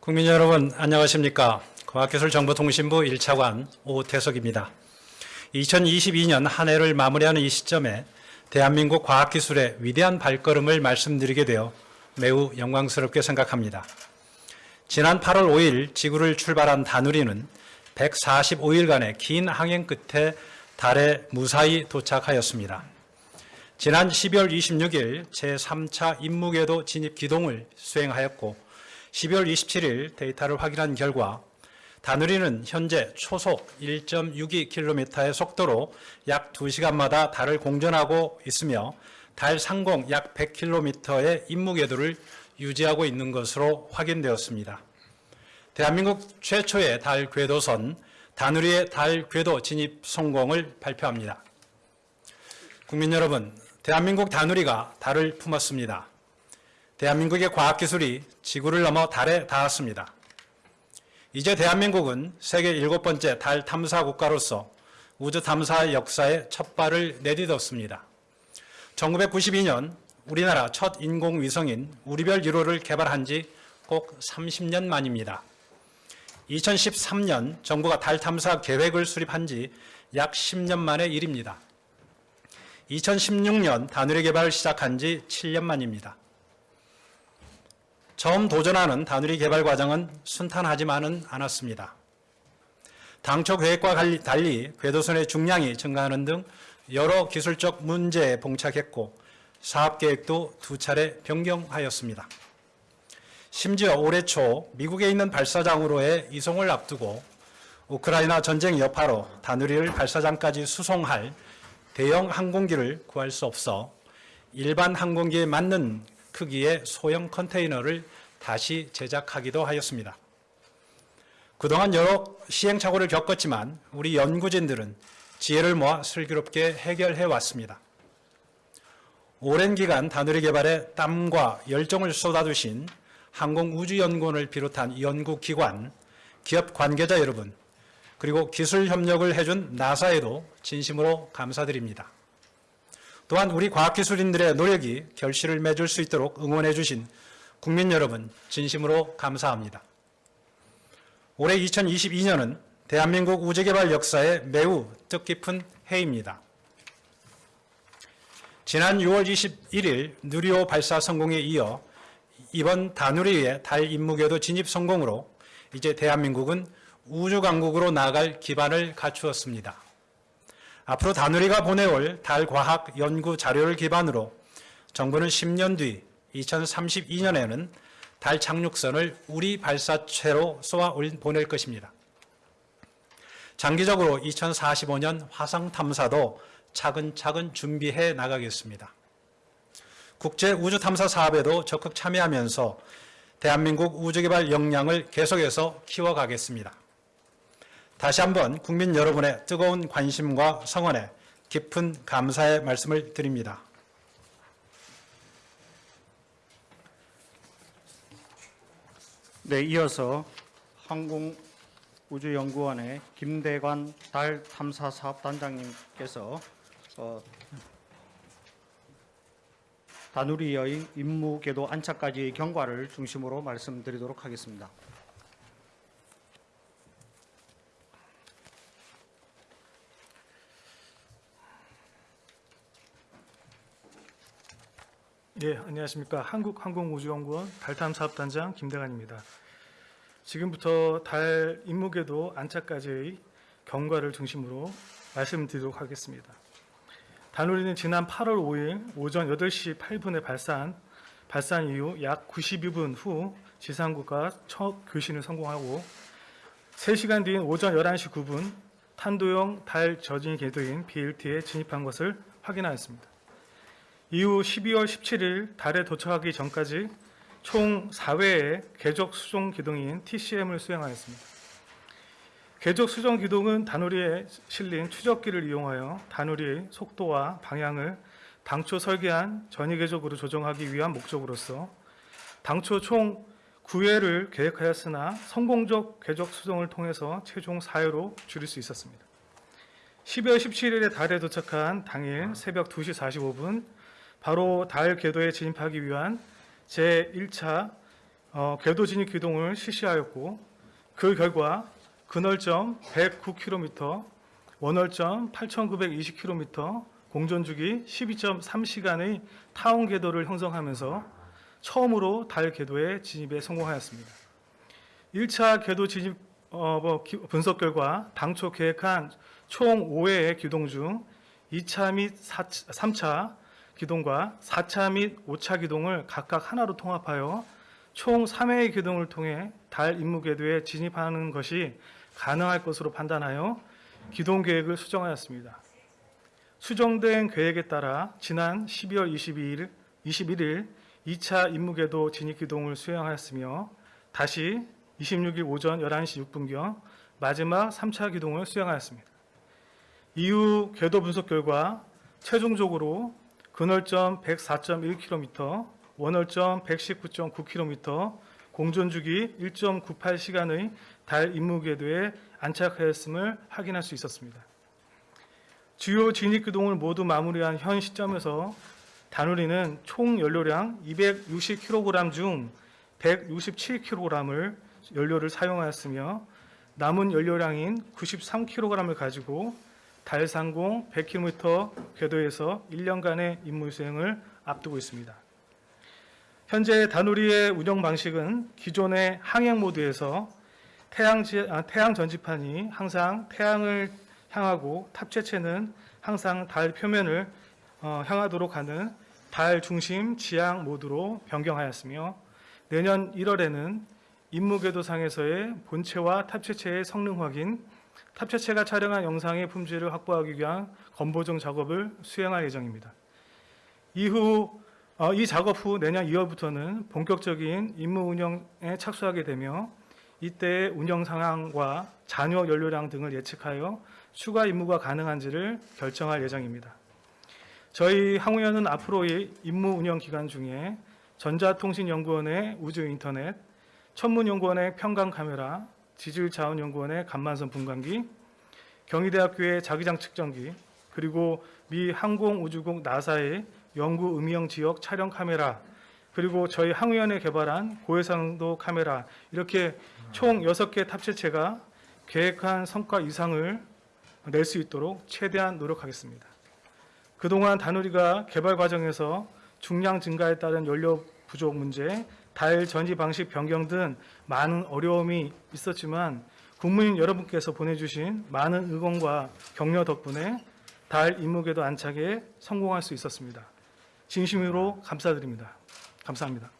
국민 여러분 안녕하십니까 과학기술정보통신부 1차관 오태석입니다. 2022년 한 해를 마무리하는 이 시점에 대한민국 과학기술의 위대한 발걸음을 말씀드리게 되어 매우 영광스럽게 생각합니다. 지난 8월 5일 지구를 출발한 다누리는 145일간의 긴 항행 끝에 달에 무사히 도착하였습니다. 지난 12월 26일 제3차 임무궤도 진입 기동을 수행하였고 12월 27일 데이터를 확인한 결과 다누리는 현재 초속 1.62km의 속도로 약 2시간마다 달을 공전하고 있으며 달 상공 약 100km의 임무 궤도를 유지하고 있는 것으로 확인되었습니다. 대한민국 최초의 달 궤도선 다누리의 달 궤도 진입 성공을 발표합니다. 국민 여러분, 대한민국 다누리가 달을 품었습니다. 대한민국의 과학기술이 지구를 넘어 달에 닿았습니다. 이제 대한민국은 세계 일곱 번째 달 탐사 국가로서 우주 탐사 역사에 첫 발을 내딛었습니다. 1992년 우리나라 첫 인공위성인 우리별 1호를 개발한 지 꼭 30년 만입니다. 2013년 정부가 달 탐사 계획을 수립한 지 약 10년 만의 일입니다. 2016년 다누리 개발을 시작한 지 7년 만입니다. 처음 도전하는 다누리 개발 과정은 순탄하지만은 않았습니다. 당초 계획과 달리 궤도선의 중량이 증가하는 등 여러 기술적 문제에 봉착했고 사업 계획도 두 차례 변경하였습니다. 심지어 올해 초 미국에 있는 발사장으로의 이송을 앞두고 우크라이나 전쟁 여파로 다누리를 발사장까지 수송할 대형 항공기를 구할 수 없어 일반 항공기에 맞는 크기의 소형 컨테이너를 다시 제작하기도 하였습니다. 그동안 여러 시행착오를 겪었지만 우리 연구진들은 지혜를 모아 슬기롭게 해결해 왔습니다. 오랜 기간 다누리 개발에 땀과 열정을 쏟아두신 항공우주연구원을 비롯한 연구기관, 기업 관계자 여러분, 그리고 기술 협력을 해준 나사에도 진심으로 감사드립니다. 또한 우리 과학기술인들의 노력이 결실을 맺을 수 있도록 응원해 주신 국민 여러분 진심으로 감사합니다. 올해 2022년은 대한민국 우주개발 역사에 매우 뜻깊은 해입니다. 지난 6월 21일 누리호 발사 성공에 이어 이번 다누리의 달 임무궤도 진입 성공으로 이제 대한민국은 우주강국으로 나아갈 기반을 갖추었습니다. 앞으로 다누리가 보내올 달 과학 연구 자료를 기반으로 정부는 10년 뒤 2032년에는 달 착륙선을 우리 발사체로 쏘아 보낼 것입니다. 장기적으로 2045년 화성 탐사도 차근차근 준비해 나가겠습니다. 국제 우주 탐사 사업에도 적극 참여하면서 대한민국 우주개발 역량을 계속해서 키워가겠습니다. 다시 한번 국민 여러분의 뜨거운 관심과 성원에 깊은 감사의 말씀을 드립니다. 네, 이어서 항공우주연구원의 김대관 달 탐사 사업단장님께서 어, 다누리의 임무 궤도 안착까지의 경과를 중심으로 말씀드리도록 하겠습니다. 예, 안녕하십니까. 한국항공우주연구원 달탐사업단장 김대관입니다. 지금부터 달 임무궤도 안착까지의 경과를 중심으로 말씀드리도록 하겠습니다. 다누리는 지난 8월 5일 오전 8시 8분에 발사한 발산 이후 약 92분 후 지상국과 첫 교신을 성공하고 3시간 뒤인 오전 11시 9분 탄도형 달 저진 궤도인 BLT에 진입한 것을 확인하였습니다. 이후 12월 17일 달에 도착하기 전까지 총 4회의 궤적 수종 기동인 TCM을 수행하였습니다. 궤적 수정 기동은 다누리에 실린 추적기를 이용하여 다누리의 속도와 방향을 당초 설계한 전위 궤적으로 조정하기 위한 목적으로서 당초 총 9회를 계획하였으나 성공적 궤적 수정을 통해서 최종 4회로 줄일 수 있었습니다. 12월 17일에 달에 도착한 당일 새벽 2시 45분 바로 달 궤도에 진입하기 위한 제1차 어, 궤도 진입 기동을 실시하였고 그 결과 근월점 109km, 원월점 8,920km, 공전주기 12.3시간의 타원 궤도를 형성하면서 처음으로 달 궤도에 진입에 성공하였습니다. 1차 궤도 진입 어, 뭐, 기- 분석 결과 당초 계획한 총 5회의 기동 중 2차 및 3차 기동과 4차 및 5차 기동을 각각 하나로 통합하여 총 3회의 기동을 통해 달 임무 궤도에 진입하는 것이 가능할 것으로 판단하여 기동 계획을 수정하였습니다. 수정된 계획에 따라 지난 12월 22일, 21일 2차 임무 궤도 진입 기동을 수행하였으며 다시 26일 오전 11시 6분경 마지막 3차 기동을 수행하였습니다. 이후 궤도 분석 결과 최종적으로 근월점 104.1km, 원월점 119.9km, 공전주기 1.98시간의 달 임무 궤도에 안착하였음을 확인할 수 있었습니다. 주요 진입 기동을 모두 마무리한 현 시점에서 다누리는 총 연료량 260kg 중 167kg을 연료를 사용하였으며 남은 연료량인 93kg을 가지고 달 상공 100km 궤도에서 1년간의 임무 수행을 앞두고 있습니다. 현재 다누리의 운영 방식은 기존의 항행 모드에서 태양, 지- 아, 태양 전지판이 항상 태양을 향하고 탑재체는 항상 달 표면을 어, 향하도록 하는 달 중심 지향 모드로 변경하였으며 내년 1월에는 임무궤도상에서의 본체와 탑재체의 성능 확인, 탑재체가 촬영한 영상의 품질을 확보하기 위한 검보정 작업을 수행할 예정입니다. 이후 어, 이 작업 후 내년 2월부터는 본격적인 임무 운영에 착수하게 되며 이때의 운영 상황과 잔여 연료량 등을 예측하여 추가 임무가 가능한지를 결정할 예정입니다. 저희 항우연은 앞으로의 임무 운영 기간 중에 전자통신연구원의 우주인터넷, 천문연구원의 평강 카메라, 지질 자원연구원의 간만선 분광기, 경희대학교의 자기장 측정기, 그리고 미 항공우주국 나사의 연구 음영 지역 촬영 카메라, 그리고 저희 항우연에 개발한 고해상도 카메라 이렇게 총 6개 탑재체가 계획한 성과 이상을 낼 수 있도록 최대한 노력하겠습니다. 그동안 다누리가 개발 과정에서 중량 증가에 따른 연료 부족 문제, 달 전지 방식 변경 등 많은 어려움이 있었지만 국민 여러분께서 보내주신 많은 응원과 격려 덕분에 달 임무궤도 안착에 성공할 수 있었습니다. 진심으로 감사드립니다. 감사합니다.